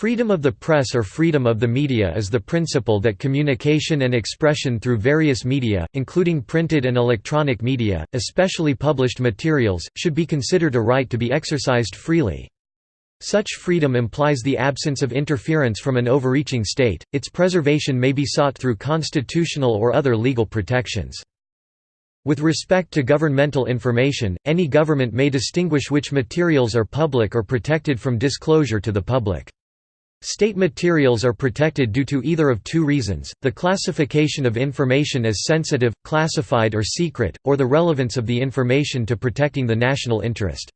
Freedom of the press or freedom of the media is the principle that communication and expression through various media, including printed and electronic media, especially published materials, should be considered a right to be exercised freely. Such freedom implies the absence of interference from an overreaching state, its preservation may be sought through constitutional or other legal protections. With respect to governmental information, any government may distinguish which materials are public or protected from disclosure to the public. State materials are protected due to either of two reasons, the classification of information as sensitive, classified or secret, or the relevance of the information to protecting the national interest.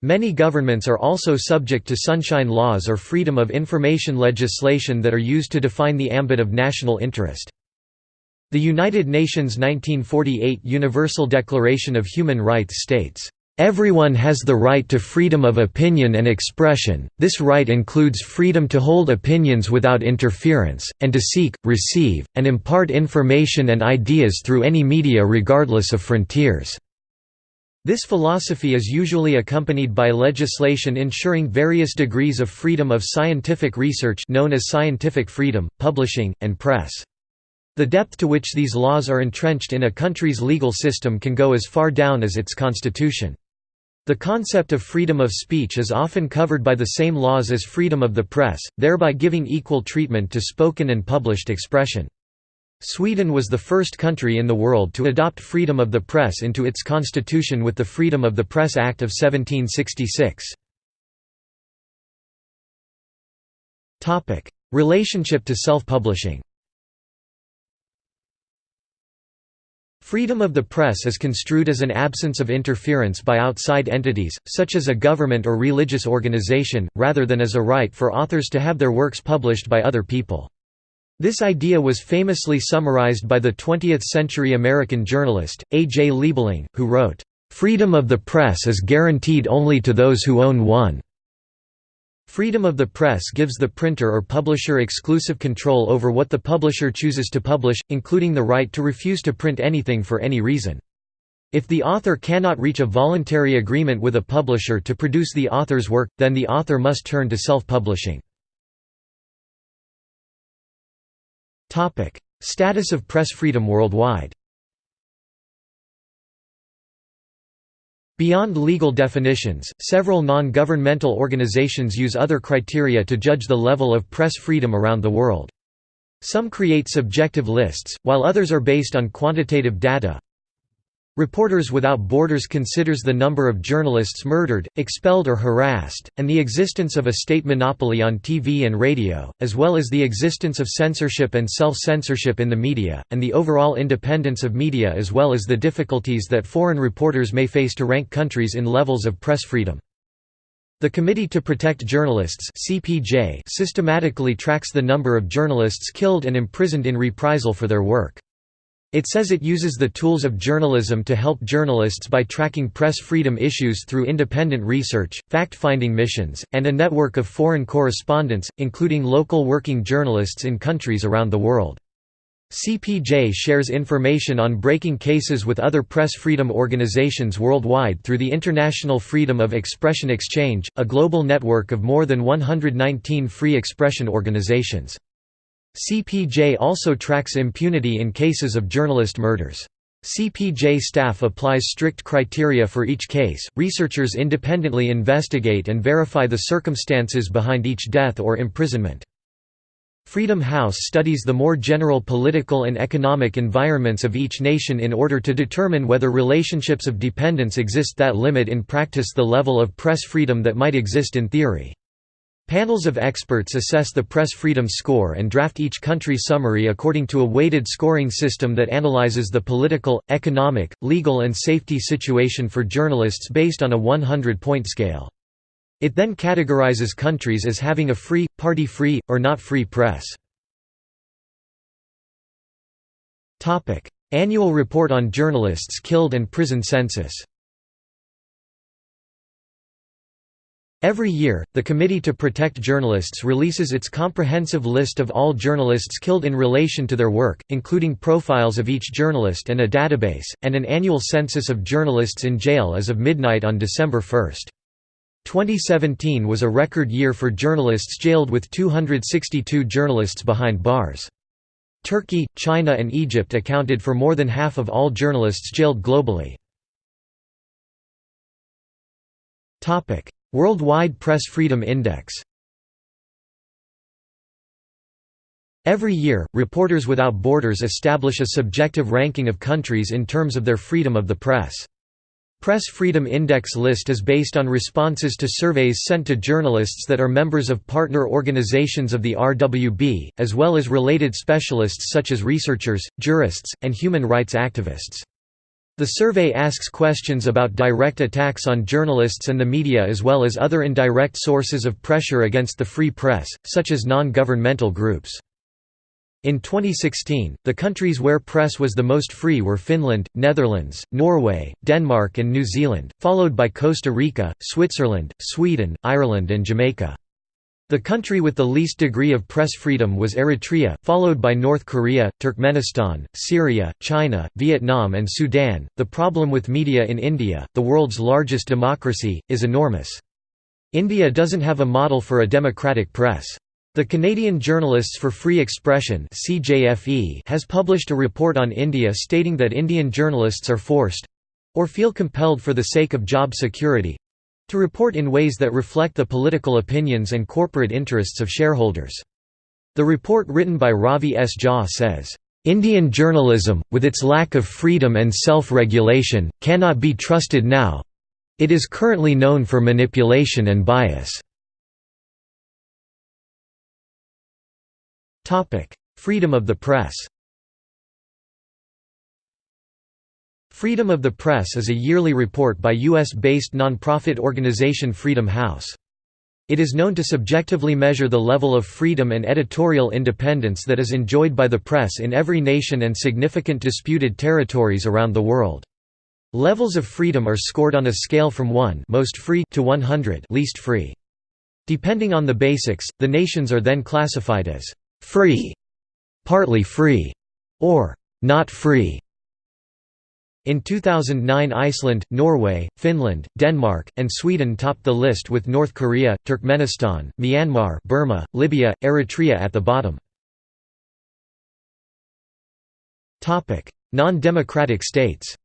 Many governments are also subject to sunshine laws or freedom of information legislation that are used to define the ambit of national interest. The United Nations 1948 Universal Declaration of Human Rights states, Everyone has the right to freedom of opinion and expression, this right includes freedom to hold opinions without interference, and to seek, receive, and impart information and ideas through any media regardless of frontiers. This philosophy is usually accompanied by legislation ensuring various degrees of freedom of scientific research known as scientific freedom, publishing, and press. The depth to which these laws are entrenched in a country's legal system can go as far down as its constitution. The concept of freedom of speech is often covered by the same laws as freedom of the press, thereby giving equal treatment to spoken and published expression. Sweden was the first country in the world to adopt freedom of the press into its constitution with the Freedom of the Press Act of 1766. Relationship to self-publishing Freedom of the press is construed as an absence of interference by outside entities, such as a government or religious organization, rather than as a right for authors to have their works published by other people. This idea was famously summarized by the 20th-century American journalist, A. J. Liebling, who wrote, "...freedom of the press is guaranteed only to those who own one." Freedom of the press gives the printer or publisher exclusive control over what the publisher chooses to publish, including the right to refuse to print anything for any reason. If the author cannot reach a voluntary agreement with a publisher to produce the author's work, then the author must turn to self-publishing. Status of press freedom worldwide Beyond legal definitions, several non-governmental organizations use other criteria to judge the level of press freedom around the world. Some create subjective lists, while others are based on quantitative data. Reporters Without Borders considers the number of journalists murdered, expelled or harassed, and the existence of a state monopoly on TV and radio, as well as the existence of censorship and self-censorship in the media, and the overall independence of media as well as the difficulties that foreign reporters may face to rank countries in levels of press freedom. The Committee to Protect Journalists systematically tracks the number of journalists killed and imprisoned in reprisal for their work. It says it uses the tools of journalism to help journalists by tracking press freedom issues through independent research, fact-finding missions, and a network of foreign correspondents, including local working journalists in countries around the world. CPJ shares information on breaking cases with other press freedom organizations worldwide through the International Freedom of Expression Exchange, a global network of more than 119 free expression organizations. CPJ also tracks impunity in cases of journalist murders. CPJ staff applies strict criteria for each case. Researchers independently investigate and verify the circumstances behind each death or imprisonment. Freedom House studies the more general political and economic environments of each nation in order to determine whether relationships of dependence exist that limit in practice the level of press freedom that might exist in theory. Panels of experts assess the press freedom score and draft each country summary according to a weighted scoring system that analyzes the political, economic, legal and safety situation for journalists based on a 100-point scale. It then categorizes countries as having a free, party-free, or not free press. Annual report on journalists killed and prison census Every year, the Committee to Protect Journalists releases its comprehensive list of all journalists killed in relation to their work, including profiles of each journalist and a database, and an annual census of journalists in jail as of midnight on December 1. 2017 was a record year for journalists jailed with 262 journalists behind bars. Turkey, China and Egypt accounted for more than half of all journalists jailed globally. Worldwide Press Freedom Index Every year, Reporters Without Borders establish a subjective ranking of countries in terms of their freedom of the press. Press Freedom Index list is based on responses to surveys sent to journalists that are members of partner organizations of the RWB, as well as related specialists such as researchers, jurists, and human rights activists. The survey asks questions about direct attacks on journalists and the media as well as other indirect sources of pressure against the free press, such as non-governmental groups. In 2016, the countries where press was the most free were Finland, Netherlands, Norway, Denmark and New Zealand, followed by Costa Rica, Switzerland, Sweden, Ireland and Jamaica. The country with the least degree of press freedom was Eritrea, followed by North Korea, Turkmenistan, Syria, China, Vietnam and Sudan. The problem with media in India, the world's largest democracy, is enormous. India doesn't have a model for a democratic press. The Canadian Journalists for Free Expression has published a report on India stating that Indian journalists are forced—or feel compelled for the sake of job security—to report in ways that reflect the political opinions and corporate interests of shareholders. The report written by Ravi S. Jha says, "...Indian journalism, with its lack of freedom and self-regulation, cannot be trusted now. It is currently known for manipulation and bias." Freedom of the press Freedom of the Press is a yearly report by U.S.-based nonprofit organization Freedom House. It is known to subjectively measure the level of freedom and editorial independence that is enjoyed by the press in every nation and significant disputed territories around the world. Levels of freedom are scored on a scale from 1 most free to 100 least free. Depending on the basics, the nations are then classified as free, partly free, or not free. In 2009 Iceland, Norway, Finland, Denmark, and Sweden topped the list with North Korea, Turkmenistan, Myanmar Burma, Libya, Eritrea at the bottom. Non-democratic states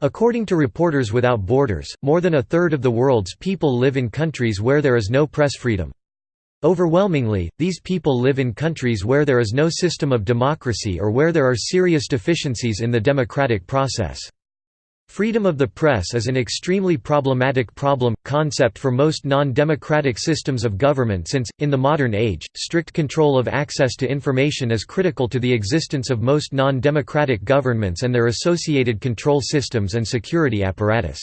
According to Reporters Without Borders, more than a third of the world's people live in countries where there is no press freedom. Overwhelmingly, these people live in countries where there is no system of democracy or where there are serious deficiencies in the democratic process. Freedom of the press is an extremely problematic problem, concept for most non-democratic systems of government since, in the modern age, strict control of access to information is critical to the existence of most non-democratic governments and their associated control systems and security apparatus.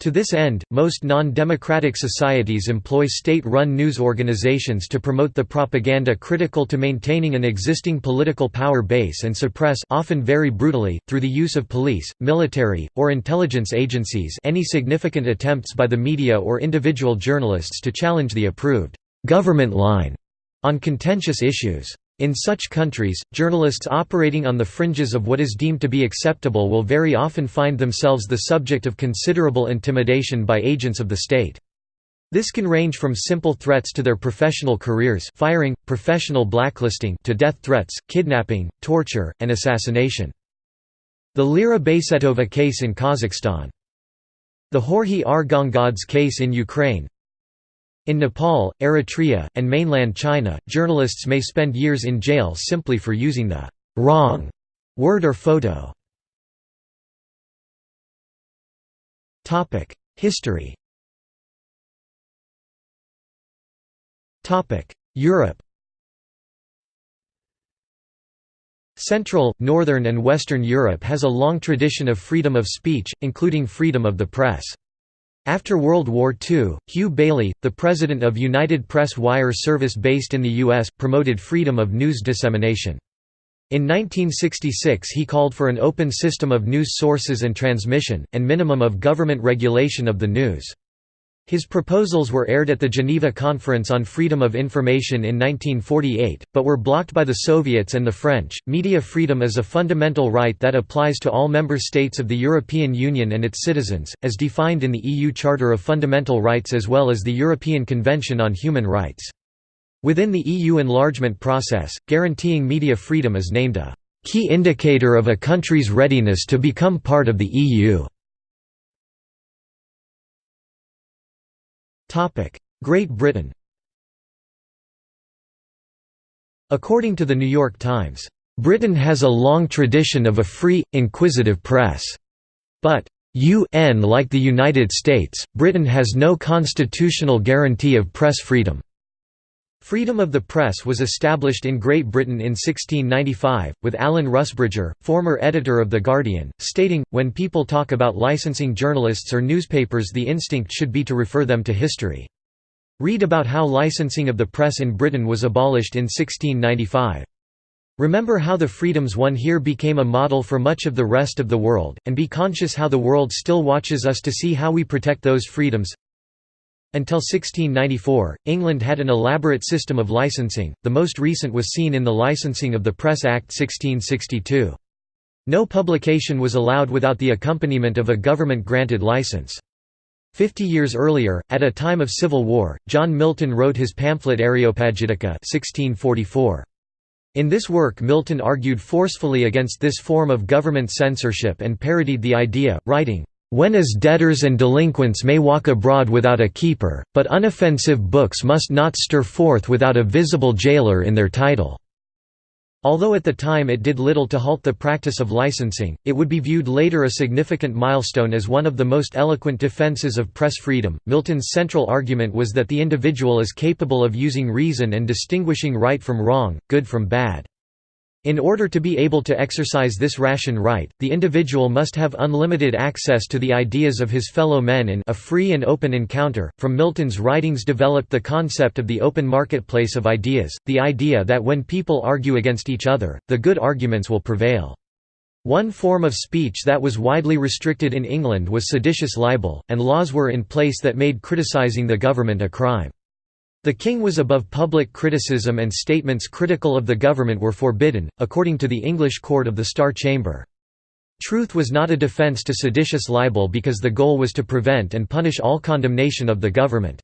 To this end, most non-democratic societies employ state-run news organizations to promote the propaganda critical to maintaining an existing political power base and suppress often very brutally, through the use of police, military, or intelligence agencies any significant attempts by the media or individual journalists to challenge the approved «government line» on contentious issues. In such countries, journalists operating on the fringes of what is deemed to be acceptable will very often find themselves the subject of considerable intimidation by agents of the state. This can range from simple threats to their professional careers firing, professional blacklisting to death threats, kidnapping, torture, and assassination. The Lira Baysetova case in Kazakhstan. The Georgy Ar case in Ukraine in Nepal, Eritrea, and mainland China, journalists may spend years in jail simply for using the wrong word or photo. History Europe Central, Northern and Western Europe has a long tradition of freedom of speech, including freedom of the press. After World War II, Hugh Baillie, the president of United Press Wire Service based in the U.S., promoted freedom of news dissemination. In 1966 he called for an open system of news sources and transmission, and minimum of government regulation of the news. His proposals were aired at the Geneva Conference on Freedom of Information in 1948, but were blocked by the Soviets and the French. Media freedom is a fundamental right that applies to all member states of the European Union and its citizens, as defined in the EU Charter of Fundamental Rights as well as the European Convention on Human Rights. Within the EU enlargement process, guaranteeing media freedom is named a key indicator of a country's readiness to become part of the EU. Great Britain According to the New York Times, "...Britain has a long tradition of a free, inquisitive press. But UN like the United States, Britain has no constitutional guarantee of press freedom." Freedom of the press was established in Great Britain in 1695, with Alan Rusbridger, former editor of The Guardian, stating, when people talk about licensing journalists or newspapers the instinct should be to refer them to history. Read about how licensing of the press in Britain was abolished in 1695. Remember how the freedoms won here became a model for much of the rest of the world, and be conscious how the world still watches us to see how we protect those freedoms. Until 1694, England had an elaborate system of licensing, the most recent was seen in the Licensing of the Press Act 1662. No publication was allowed without the accompaniment of a government-granted license. Fifty years earlier, at a time of civil war, John Milton wrote his pamphlet Areopagitica 1644. In this work Milton argued forcefully against this form of government censorship and parodied the idea, writing, when as debtors and delinquents may walk abroad without a keeper, but unoffensive books must not stir forth without a visible jailer in their title." Although at the time it did little to halt the practice of licensing, it would be viewed later a significant milestone as one of the most eloquent defenses of press freedom. Milton's central argument was that the individual is capable of using reason and distinguishing right from wrong, good from bad. In order to be able to exercise this ration right, the individual must have unlimited access to the ideas of his fellow men in a free and open encounter. From Milton's writings developed the concept of the open marketplace of ideas, the idea that when people argue against each other, the good arguments will prevail. One form of speech that was widely restricted in England was seditious libel, and laws were in place that made criticising the government a crime. The king was above public criticism and statements critical of the government were forbidden, according to the English Court of the Star Chamber. Truth was not a defence to seditious libel because the goal was to prevent and punish all condemnation of the government.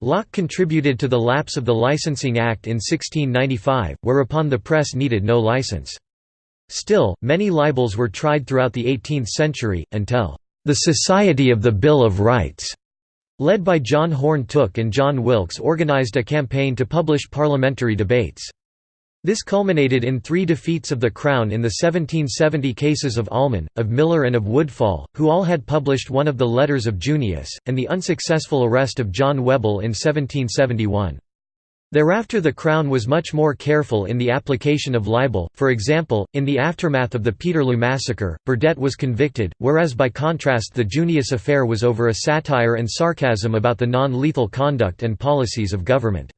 Locke contributed to the lapse of the Licensing Act in 1695, whereupon the press needed no license. Still, many libels were tried throughout the 18th century, until the Society of the Bill of Rights led by John Horne Tooke and John Wilkes organized a campaign to publish parliamentary debates. This culminated in three defeats of the Crown in the 1770 cases of Almon, of Miller and of Woodfall, who all had published one of the letters of Junius, and the unsuccessful arrest of John Wheble in 1771. Thereafter the Crown was much more careful in the application of libel, for example, in the aftermath of the Peterloo massacre, Burdett was convicted, whereas by contrast the Junius affair was over a satire and sarcasm about the non-lethal conduct and policies of government.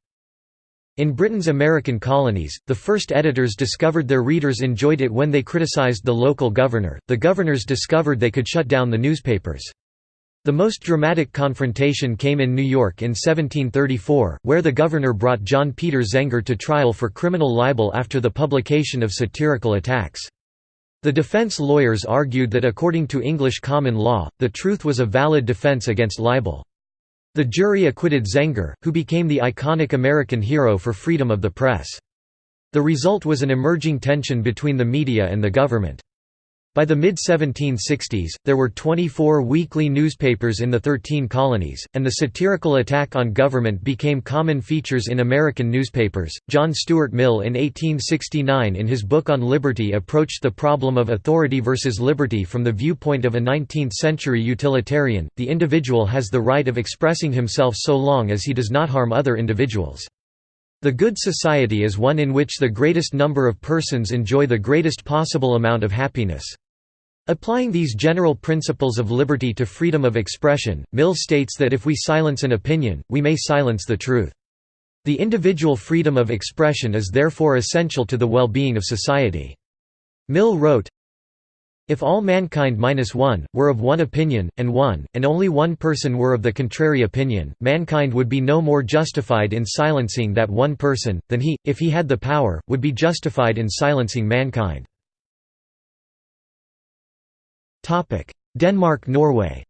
In Britain's American colonies, the first editors discovered their readers enjoyed it when they criticized the local governor, the governors discovered they could shut down the newspapers. The most dramatic confrontation came in New York in 1734, where the governor brought John Peter Zenger to trial for criminal libel after the publication of satirical attacks. The defense lawyers argued that according to English common law, the truth was a valid defense against libel. The jury acquitted Zenger, who became the iconic American hero for freedom of the press. The result was an emerging tension between the media and the government. By the mid-1760s, there were 24 weekly newspapers in the Thirteen Colonies, and the satirical attack on government became common features in American newspapers. John Stuart Mill in 1869 in his book on liberty approached the problem of authority versus liberty from the viewpoint of a 19th-century utilitarian, the individual has the right of expressing himself so long as he does not harm other individuals. The good society is one in which the greatest number of persons enjoy the greatest possible amount of happiness. Applying these general principles of liberty to freedom of expression, Mill states that if we silence an opinion, we may silence the truth. The individual freedom of expression is therefore essential to the well-being of society. Mill wrote, If all mankind minus one, were of one opinion, and one, and only one person were of the contrary opinion, mankind would be no more justified in silencing that one person, than he, if he had the power, would be justified in silencing mankind. Denmark-Norway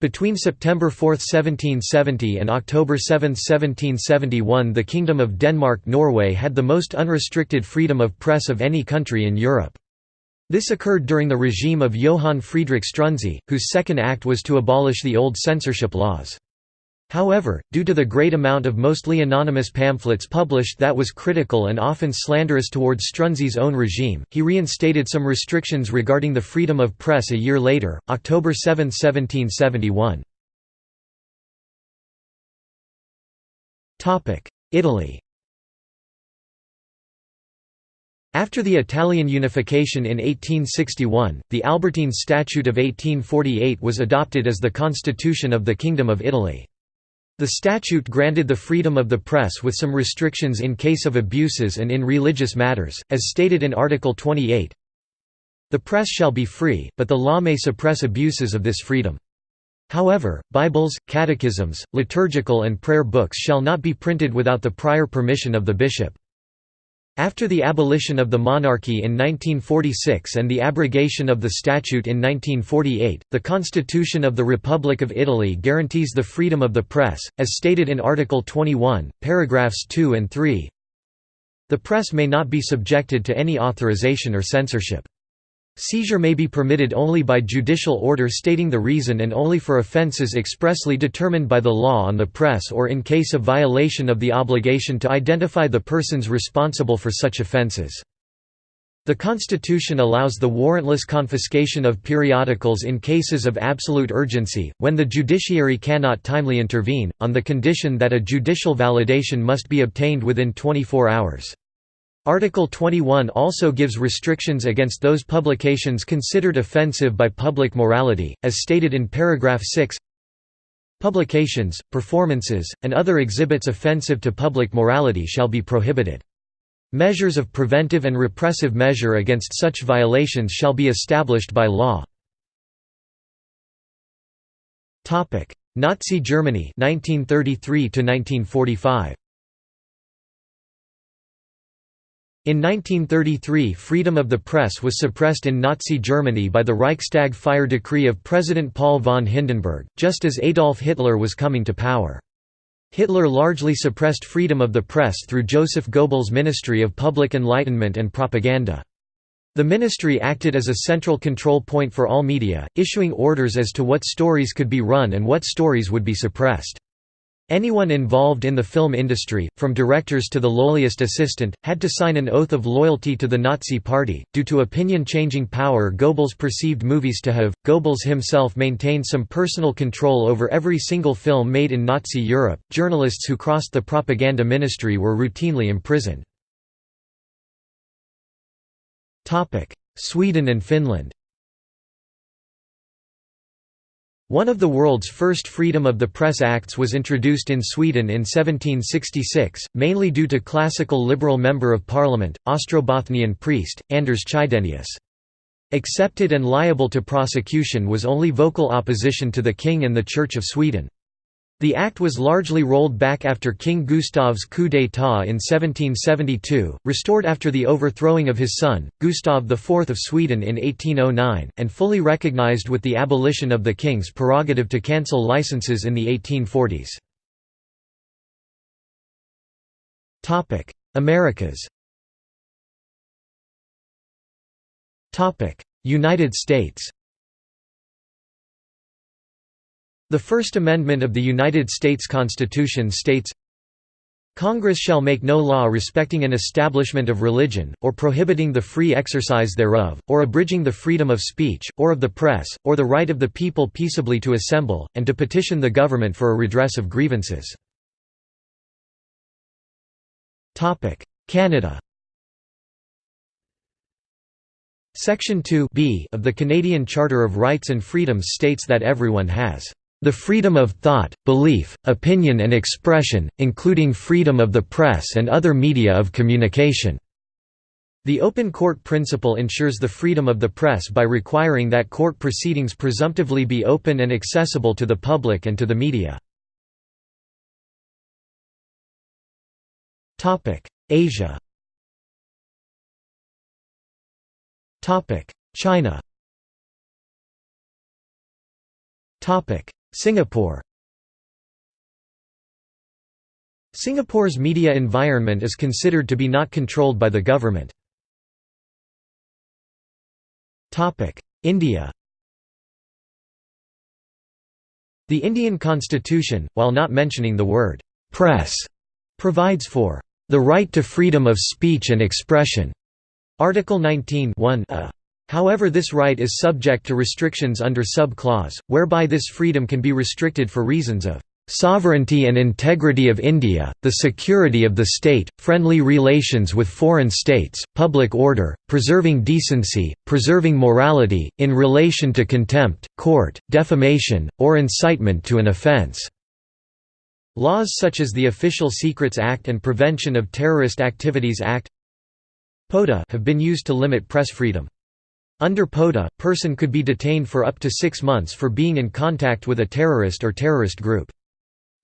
Between September 4, 1770 and October 7, 1771 the Kingdom of Denmark-Norway had the most unrestricted freedom of press of any country in Europe. This occurred during the regime of Johann Friedrich Struensee, whose second act was to abolish the old censorship laws. However, due to the great amount of mostly anonymous pamphlets published that was critical and often slanderous towards Struensee's own regime, he reinstated some restrictions regarding the freedom of press a year later, October 7, 1771. Italy After the Italian unification in 1861, the Albertine Statute of 1848 was adopted as the constitution of the Kingdom of Italy. The statute granted the freedom of the press with some restrictions in case of abuses and in religious matters, as stated in Article 28. The press shall be free, but the law may suppress abuses of this freedom. However, Bibles, catechisms, liturgical and prayer books shall not be printed without the prior permission of the bishop. After the abolition of the monarchy in 1946 and the abrogation of the statute in 1948, the Constitution of the Republic of Italy guarantees the freedom of the press, as stated in Article 21, paragraphs 2 and 3. The press may not be subjected to any authorization or censorship. Seizure may be permitted only by judicial order stating the reason and only for offences expressly determined by the law on the press or in case of violation of the obligation to identify the persons responsible for such offences. The Constitution allows the warrantless confiscation of periodicals in cases of absolute urgency, when the judiciary cannot timely intervene, on the condition that a judicial validation must be obtained within 24 hours. Article 21 also gives restrictions against those publications considered offensive by public morality, as stated in paragraph 6 Publications, performances, and other exhibits offensive to public morality shall be prohibited. Measures of preventive and repressive measure against such violations shall be established by law. Nazi Germany 1933 1945 In 1933 freedom of the press was suppressed in Nazi Germany by the Reichstag fire decree of President Paul von Hindenburg, just as Adolf Hitler was coming to power. Hitler largely suppressed freedom of the press through Joseph Goebbels' Ministry of Public Enlightenment and Propaganda. The ministry acted as a central control point for all media, issuing orders as to what stories could be run and what stories would be suppressed. Anyone involved in the film industry, from directors to the lowliest assistant, had to sign an oath of loyalty to the Nazi Party. Due to opinion changing power Goebbels perceived movies to have, Goebbels himself maintained some personal control over every single film made in Nazi Europe. Journalists who crossed the propaganda ministry were routinely imprisoned. Sweden and Finland One of the world's first freedom of the press acts was introduced in Sweden in 1766, mainly due to classical liberal member of parliament, Ostrobothnian priest, Anders Chydenius. Accepted and liable to prosecution was only vocal opposition to the king and the Church of Sweden. The act was largely rolled back after King Gustav's coup d'état in 1772, restored after the overthrowing of his son, Gustav IV of Sweden in 1809, and fully recognized with the abolition of the king's prerogative to cancel licenses in the 1840s. Americas United States The First Amendment of the United States Constitution states, Congress shall make no law respecting an establishment of religion, or prohibiting the free exercise thereof, or abridging the freedom of speech, or of the press, or the right of the people peaceably to assemble, and to petition the government for a redress of grievances. Canada Section 2 of the Canadian Charter of Rights and Freedoms states that everyone has the freedom of thought, belief, opinion and expression, including freedom of the press and other media of communication." The open court principle ensures the freedom of the press by requiring that court proceedings presumptively be open and accessible to the public and to the media. Asia China Singapore Singapore's media environment is considered to be not controlled by the government. India The Indian constitution, while not mentioning the word «press», provides for «the right to freedom of speech and expression» Article 19 a. However this right is subject to restrictions under sub-clause, whereby this freedom can be restricted for reasons of sovereignty and integrity of India, the security of the state, friendly relations with foreign states, public order, preserving decency, preserving morality, in relation to contempt, court, defamation, or incitement to an offence." Laws such as the Official Secrets Act and Prevention of Terrorist Activities Act have been used to limit press freedom. Under POTA, person could be detained for up to six months for being in contact with a terrorist or terrorist group.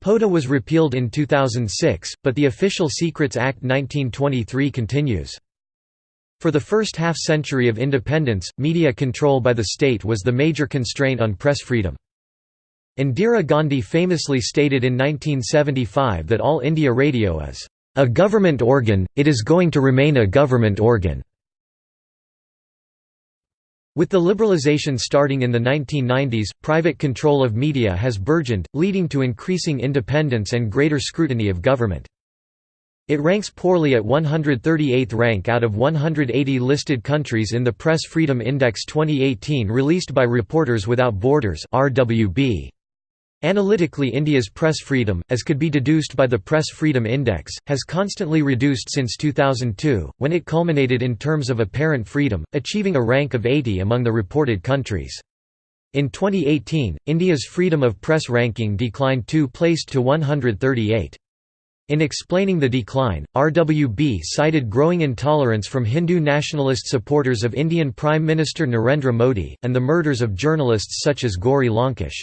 POTA was repealed in 2006, but the Official Secrets Act 1923 continues. For the first half-century of independence, media control by the state was the major constraint on press freedom. Indira Gandhi famously stated in 1975 that All India Radio is, "...a government organ, it is going to remain a government organ." With the liberalization starting in the 1990s, private control of media has burgeoned, leading to increasing independence and greater scrutiny of government. It ranks poorly at 138th rank out of 180 listed countries in the Press Freedom Index 2018 released by Reporters Without Borders RWB. Analytically India's press freedom, as could be deduced by the Press Freedom Index, has constantly reduced since 2002, when it culminated in terms of apparent freedom, achieving a rank of 80 among the reported countries. In 2018, India's freedom of press ranking declined two placed to 138. In explaining the decline, RWB cited growing intolerance from Hindu nationalist supporters of Indian Prime Minister Narendra Modi, and the murders of journalists such as Gauri Lankesh.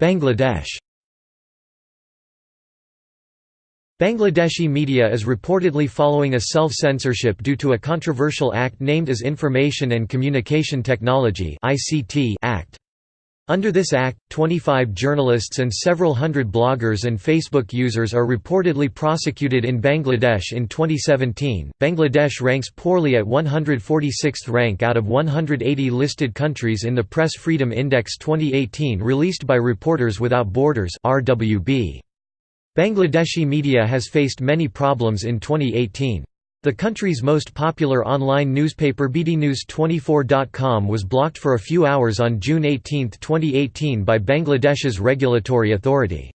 Bangladesh Bangladeshi media is reportedly following a self-censorship due to a controversial act named as Information and Communication Technology Act. Under this act, 25 journalists and several hundred bloggers and Facebook users are reportedly prosecuted in Bangladesh in 2017. Bangladesh ranks poorly at 146th rank out of 180 listed countries in the Press Freedom Index 2018 released by Reporters Without Borders (RWB). Bangladeshi media has faced many problems in 2018. The country's most popular online newspaper bdnews24.com was blocked for a few hours on June 18, 2018 by Bangladesh's regulatory authority.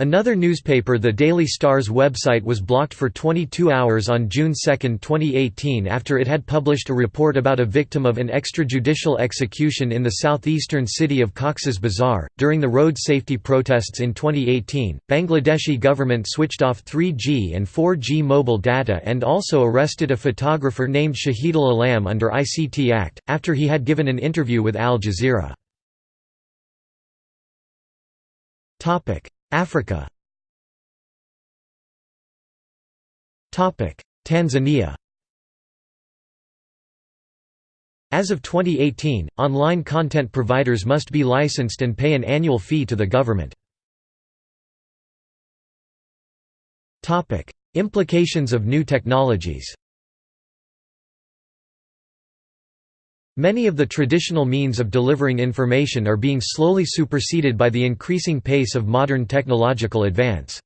Another newspaper the Daily Star's website was blocked for 22 hours on June 2, 2018 after it had published a report about a victim of an extrajudicial execution in the southeastern city of Cox's Bazar. During the road safety protests in 2018, Bangladeshi government switched off 3G and 4G mobile data and also arrested a photographer named Shahidul Alam under ICT Act, after he had given an interview with Al Jazeera. Africa. Tanzania. As of 2018, online content providers must be licensed and pay an annual fee to the government. Implications of new technologies Many of the traditional means of delivering information are being slowly superseded by the increasing pace of modern technological advance.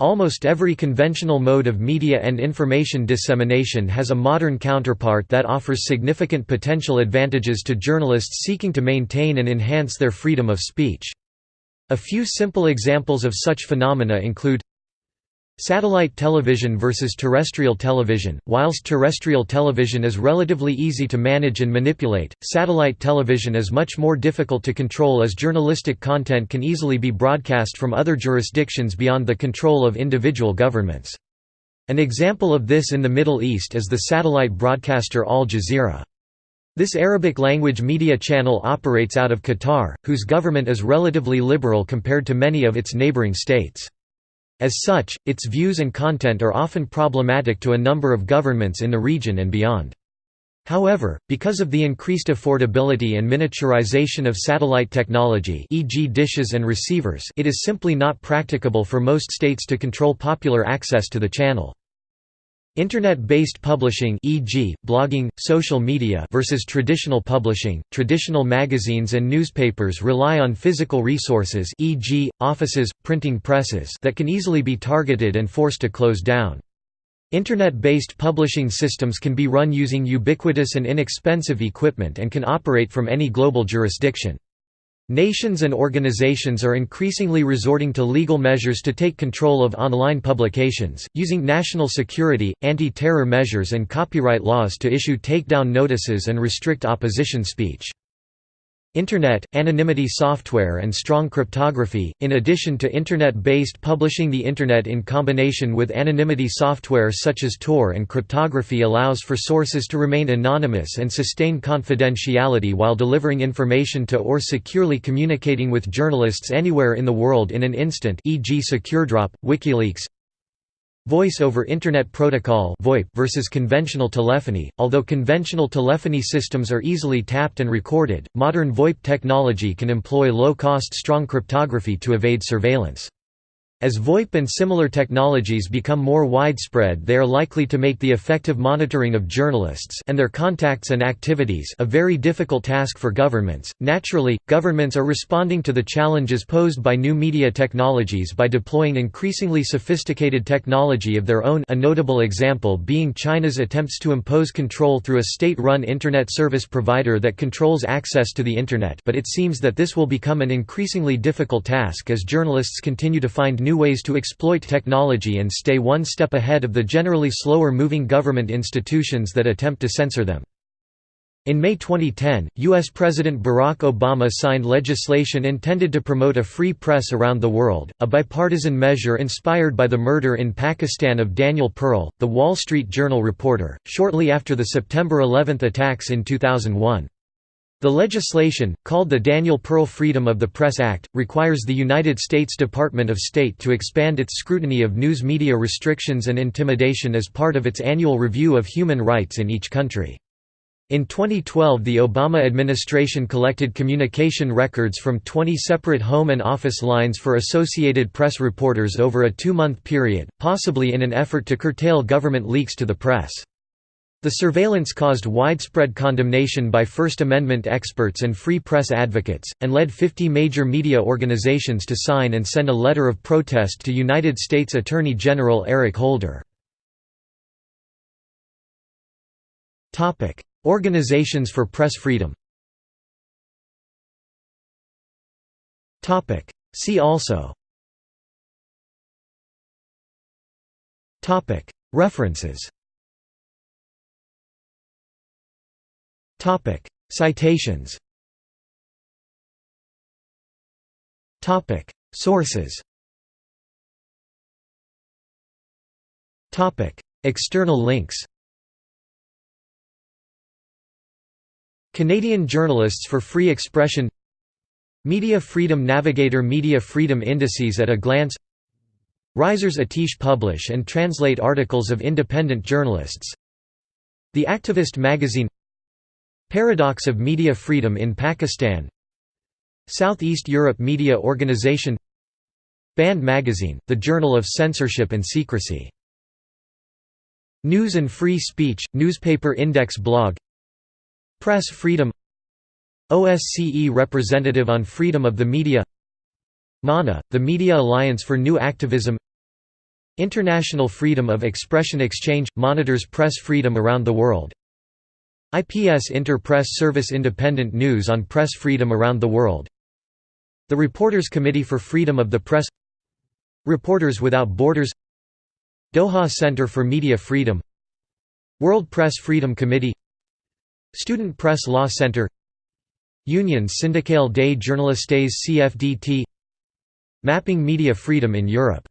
Almost every conventional mode of media and information dissemination has a modern counterpart that offers significant potential advantages to journalists seeking to maintain and enhance their freedom of speech. A few simple examples of such phenomena include Satellite television versus terrestrial television Whilst terrestrial television is relatively easy to manage and manipulate, satellite television is much more difficult to control as journalistic content can easily be broadcast from other jurisdictions beyond the control of individual governments. An example of this in the Middle East is the satellite broadcaster Al Jazeera. This Arabic-language media channel operates out of Qatar, whose government is relatively liberal compared to many of its neighboring states. As such, its views and content are often problematic to a number of governments in the region and beyond. However, because of the increased affordability and miniaturization of satellite technology e.g. dishes and receivers it is simply not practicable for most states to control popular access to the channel. Internet-based publishing e.g., blogging, social media versus traditional publishing, traditional magazines and newspapers rely on physical resources e.g., offices, printing presses that can easily be targeted and forced to close down. Internet-based publishing systems can be run using ubiquitous and inexpensive equipment and can operate from any global jurisdiction. Nations and organizations are increasingly resorting to legal measures to take control of online publications, using national security, anti-terror measures and copyright laws to issue takedown notices and restrict opposition speech. Internet, anonymity software and strong cryptography, in addition to Internet-based publishing the Internet in combination with anonymity software such as Tor and cryptography allows for sources to remain anonymous and sustain confidentiality while delivering information to or securely communicating with journalists anywhere in the world in an instant e.g. SecureDrop, WikiLeaks, Voice over Internet Protocol (VoIP) versus conventional telephony. Although conventional telephony systems are easily tapped and recorded, modern VoIP technology can employ low-cost strong cryptography to evade surveillance. As VoIP and similar technologies become more widespread they are likely to make the effective monitoring of journalists and their contacts and activities a very difficult task for governments. Naturally, governments are responding to the challenges posed by new media technologies by deploying increasingly sophisticated technology of their own a notable example being China's attempts to impose control through a state-run internet service provider that controls access to the internet but it seems that this will become an increasingly difficult task as journalists continue to find new ways to exploit technology and stay one step ahead of the generally slower-moving government institutions that attempt to censor them. In May 2010, U.S. President Barack Obama signed legislation intended to promote a free press around the world, a bipartisan measure inspired by the murder in Pakistan of Daniel Pearl, the Wall Street Journal reporter, shortly after the September 11 attacks in 2001. The legislation, called the Daniel Pearl Freedom of the Press Act, requires the United States Department of State to expand its scrutiny of news media restrictions and intimidation as part of its annual review of human rights in each country. In 2012 the Obama administration collected communication records from 20 separate home and office lines for Associated Press reporters over a two-month period, possibly in an effort to curtail government leaks to the press. The surveillance caused widespread condemnation by First Amendment experts and free press advocates, and led 50 major media organizations to sign and send a letter of protest to United States Attorney General Eric Holder. Organizations for press freedom. See also. References Citations. Topic: Sources. Topic: External links. Canadian Journalists for Free Expression. Media Freedom Navigator Media Freedom Indices at a Glance. Risers Atish publish and translate articles of independent journalists. The Activist magazine Paradox of media freedom in Pakistan. Southeast Europe Media Organization. Banned Magazine, the Journal of Censorship and Secrecy. News and Free Speech, Newspaper Index blog. Press Freedom. OSCE Representative on Freedom of the Media. MANA, the Media Alliance for New Activism. International Freedom of Expression Exchange – monitors press freedom around the world IPS Inter-Press Service Independent news on press freedom around the world. The Reporters Committee for Freedom of the Press. Reporters Without Borders. Doha Center for Media Freedom. World Press Freedom Committee. Student Press Law Center. Union Syndicale des Journalistes CFDT Mapping Media Freedom in Europe